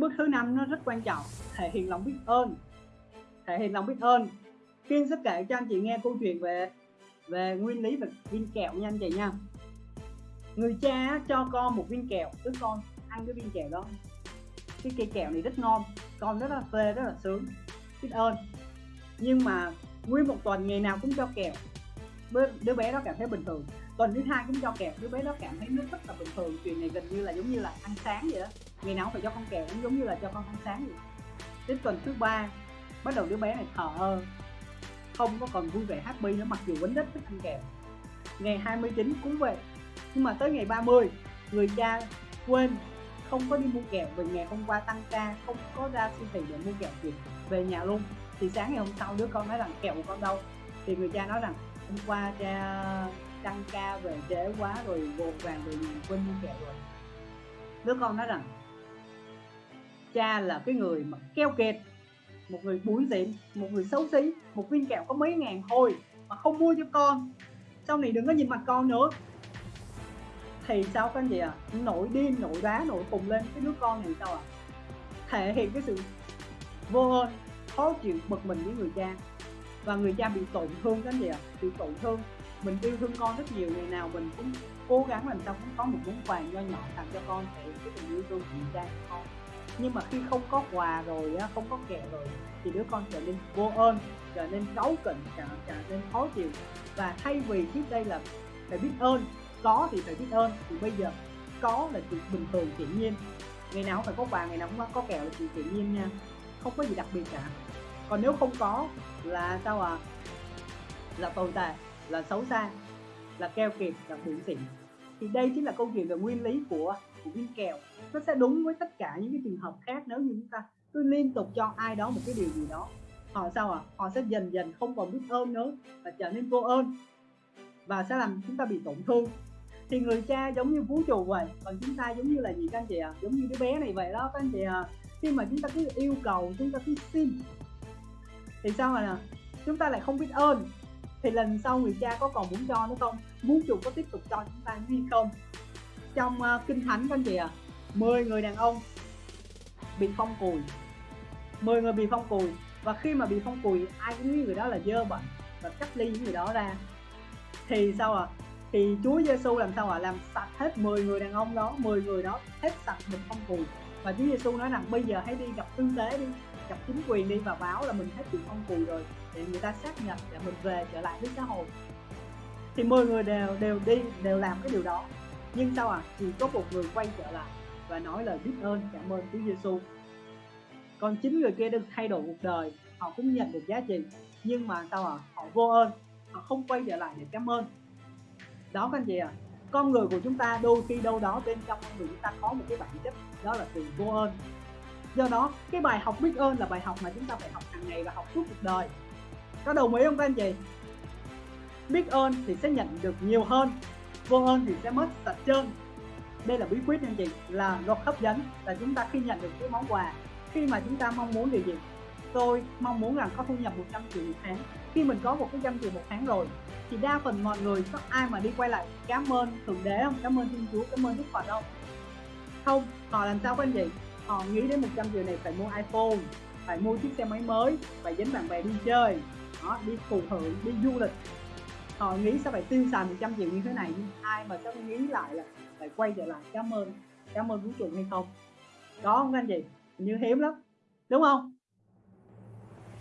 bước thứ năm nó rất quan trọng, thể hiện lòng biết ơn, thể hiện lòng biết ơn. Kiên sẽ kể cho anh chị nghe câu chuyện về về nguyên lý về viên kẹo nha anh chị nha. Người cha cho con một viên kẹo, đứa con ăn cái viên kẹo đó. Cái cây kẹo này rất ngon, con rất là phê, rất là sướng, biết ơn. Nhưng mà nguyên một tuần ngày nào cũng cho kẹo. Đứa bé đó cảm thấy bình thường. Tuần thứ hai cũng cho kẹo, đứa bé đó cảm thấy nó rất là bình thường. Chuyện này gần như là giống như là ăn sáng vậy đó ngày nào cũng phải cho con kẹo cũng giống như là cho con ăn sáng vậy. Đến tuần thứ ba, bắt đầu đứa bé này thờ ơ. Không có còn vui vẻ, happy nữa, mặc dù vẫn rất thích ăn kẹo. Ngày 29 cũng vậy. Nhưng mà tới ngày 30 người cha quên không có đi mua kẹo vì ngày hôm qua tăng ca, không có ra siêu thị để mua kẹo kịp, về nhà luôn. Thì sáng ngày hôm sau đứa con nói rằng kẹo của con đâu? Thì người cha nói rằng hôm qua cha tăng ca về trễ quá rồi, vội vàng về nhà quên mua kẹo rồi. Đứa con nói rằng cha là cái người mà keo kiệt, một người búi diện một người xấu xí, một viên kẹo có mấy ngàn thôi mà không mua cho con. Sau này đừng có nhìn mặt con nữa. Thì sao các anh chị à nổi điên, nổi đá nổi cùng lên cái đứa con này sao à thể hiện cái sự vô ơn, khó chịu, bực mình với người cha. Và người cha bị tổn thương cái gì ạ à? bị tổn thương. Mình yêu thương con rất nhiều, ngày nào mình cũng cố gắng làm sao cũng có một món quà nho nhỏ tặng cho con để cái tình yêu thương của người cha của con nhưng mà khi không có quà rồi không có kẹo rồi thì đứa con trở nên vô ơn trở nên cáu kỉnh trở, trở nên khó chịu. Và thay vì trước đây là phải biết ơn có thì phải biết ơn thì bây giờ có là chuyện bình thường tự nhiên. Ngày nào cũng phải có quà ngày nào cũng có kẹo là chuyện tự nhiên nha không có gì đặc biệt cả. Còn nếu không có là sao à là tồi tệ là xấu xa là keo kiệt là bụi xịn thì đây chính là câu chuyện về nguyên lý của của viên kẹo nó sẽ đúng với tất cả những cái trường hợp khác nếu như chúng ta cứ liên tục cho ai đó một cái điều gì đó. Họ sao à họ sẽ dần dần không còn biết ơn nữa và trở nên vô ơn và sẽ làm chúng ta bị tổn thương. Thì người cha giống như vũ trụ vậy, còn chúng ta giống như là gì các anh chị ạ? À? giống như đứa bé này vậy đó các anh chị ạ. À. khi mà chúng ta cứ yêu cầu, chúng ta cứ xin, thì sao mà chúng ta lại không biết ơn thì lần sau người cha có còn muốn cho nữa không? Muốn chủ có tiếp tục cho chúng ta hay không? Trong uh, kinh thánh các anh chị ạ à, 10 người đàn ông bị phong cùi. 10 người bị phong cùi. Và khi mà bị phong cùi ai cũng nghĩ người đó là dơ bệnh và cách ly những người đó ra. Thì sao à thì Chúa Giêsu làm sao ạ? À? làm sạch hết 10 người đàn ông đó 10 người đó hết sạch một phong cùi. Và Chúa Giêsu nói rằng bây giờ hãy đi gặp tư tế đi gặp chính quyền đi và báo là mình hết chuyện ông cùi rồi để người ta xác nhận để mình về trở lại với xã hội. Thì 10 người đều đều đi, đều làm cái điều đó. Nhưng sao à chỉ có một người quay trở lại và nói lời biết ơn, cảm ơn Chúa Giêsu còn chính người kia được thay đổi cuộc đời, họ cũng nhận được giá trị. Nhưng mà sao à họ vô ơn, họ không quay trở lại để cảm ơn. Đó các anh chị à con người của chúng ta đôi khi đâu đó bên trong con người chúng ta có một cái bản chất, đó là sự vô ơn do đó, cái bài học biết ơn là bài học mà chúng ta phải học hàng ngày và học suốt cuộc đời. Có đồng ý không các anh chị? Biết ơn thì sẽ nhận được nhiều hơn, vô ơn thì sẽ mất sạch trơn. Đây là bí quyết anh chị, là luật hấp dẫn là chúng ta khi nhận được cái món quà, khi mà chúng ta mong muốn điều gì? Tôi mong muốn rằng có thu nhập 100 triệu một tháng. Khi mình có một cái trăm triệu một tháng rồi, thì đa phần mọi người, có ai mà đi quay lại, cảm ơn thượng đế không? Cảm ơn thiên chúa, cảm ơn đức phật không? Không, họ làm sao các anh chị? Họ nghĩ đến 100 triệu này phải mua iphone phải mua chiếc xe máy mới phải dẫn bạn bè đi chơi đó, đi phụ hưởng đi du lịch. Họ nghĩ sẽ phải tiêu xài 100 triệu như thế này nhưng ai mà sẽ nghĩ lại là phải quay trở lại cảm ơn cảm ơn vũ trụ hay không? Có không anh chị? Như hiếm lắm đúng không?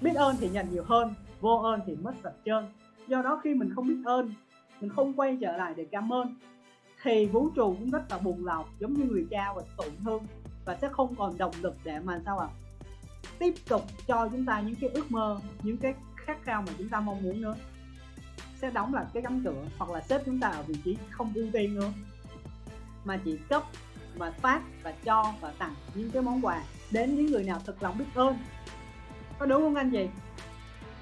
Biết ơn thì nhận nhiều hơn vô ơn thì mất sạch trơn do đó khi mình không biết ơn mình không quay trở lại để cảm ơn thì vũ trụ cũng rất là buồn lòng giống như người cha và tổn thương và sẽ không còn động lực để mà sao ạ? À? tiếp tục cho chúng ta những cái ước mơ, những cái khát khao mà chúng ta mong muốn nữa. Sẽ đóng lại cái cánh cửa hoặc là xếp chúng ta ở vị trí không ưu tiên nữa. Mà chỉ cấp và phát và cho và tặng những cái món quà đến những người nào thực lòng biết ơn. Có đúng không anh chị?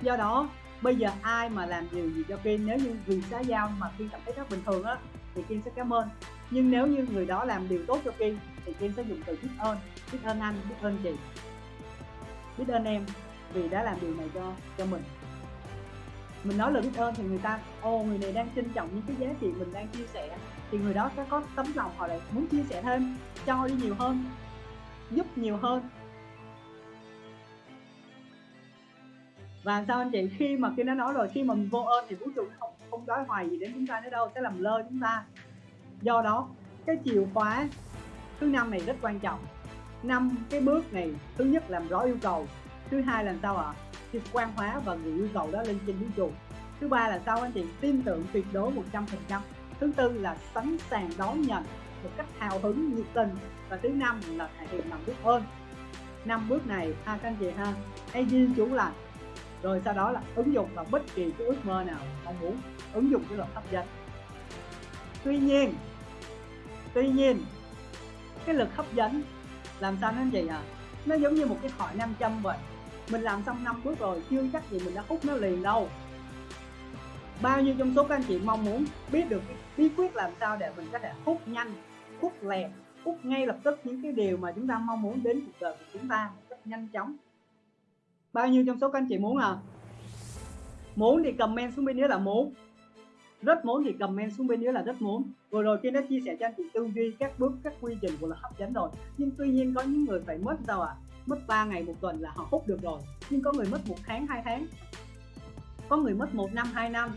Do đó, bây giờ ai mà làm điều gì cho Kiên nếu như vì xã giao mà Kiên cảm thấy rất bình thường á, thì Kiên sẽ cảm ơn. Nhưng nếu như người đó làm điều tốt cho Kiên thì Kiên sẽ dùng từ biết ơn biết ơn anh, biết ơn chị. Biết ơn em, vì đã làm điều này cho cho mình. Mình nói lời biết ơn thì người ta ô người này đang trân trọng những cái giá trị mình đang chia sẻ. Thì người đó sẽ có tấm lòng họ lại muốn chia sẻ thêm, cho đi nhiều hơn, giúp nhiều hơn. Và sao anh chị, khi mà khi nó nói rồi, khi mà mình vô ơn thì vũ trụ không không đói hoài gì đến chúng ta nữa đâu, sẽ làm lơ chúng ta. Do đó, cái chìa khóa thứ năm này rất quan trọng. Năm, cái bước này, thứ nhất làm rõ yêu cầu. Thứ hai là sao ạ? Thì quan hóa và gửi yêu cầu đó lên trên vũ trụ. Thứ ba là sao anh chị? Tin tưởng tuyệt đối 100% thứ tư là sẵn sàng đón nhận một cách hào hứng, nhiệt tình. Và thứ năm là thể hiện lòng biết ơn. Năm bước này, ha các anh chị ha hãy ghi chú là rồi sau đó là ứng dụng vào bất kỳ cái ước mơ nào mong muốn. Ứng dụng cái luật hấp dẫn tuy nhiên tuy nhiên cái lực hấp dẫn. Làm sao nó vậy à? Nó giống như một cái thỏi nam châm vậy. Mình làm xong năm bước rồi, chưa chắc gì mình đã hút nó liền đâu. Bao nhiêu trong số các anh chị mong muốn biết được cái bí quyết làm sao để mình có thể hút nhanh, hút lẹ hút ngay lập tức những cái điều mà chúng ta mong muốn đến cuộc đời của chúng ta một cách nhanh chóng? Bao nhiêu trong số các anh chị muốn à? Muốn thì comment xuống bên dưới là muốn rất muốn thì comment xuống bên dưới là rất muốn. Vừa rồi khi đã chia sẻ cho anh chị tư duy, các bước, các quy trình của là hấp dẫn rồi nhưng tuy nhiên có những người phải mất sao ạ? À? mất 3 ngày một tuần là họ hút được rồi. Nhưng có người mất một tháng, hai tháng. Có người mất một năm, hai năm.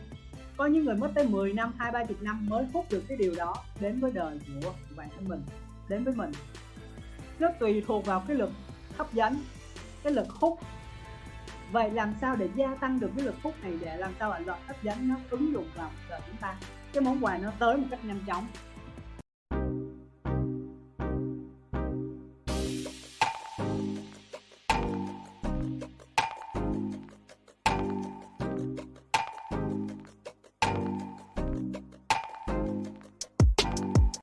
Có những người mất tới 10 năm, hai, ba chục năm mới hút được cái điều đó đến với đời của bản thân mình, đến với mình. Nó tùy thuộc vào cái lực hấp dẫn, cái lực hút vậy làm sao để gia tăng được cái lực hút này để làm sao bạn luật hấp dẫn nó ứng dụng vào đời chúng ta? Cái món quà nó tới một cách nhanh chóng.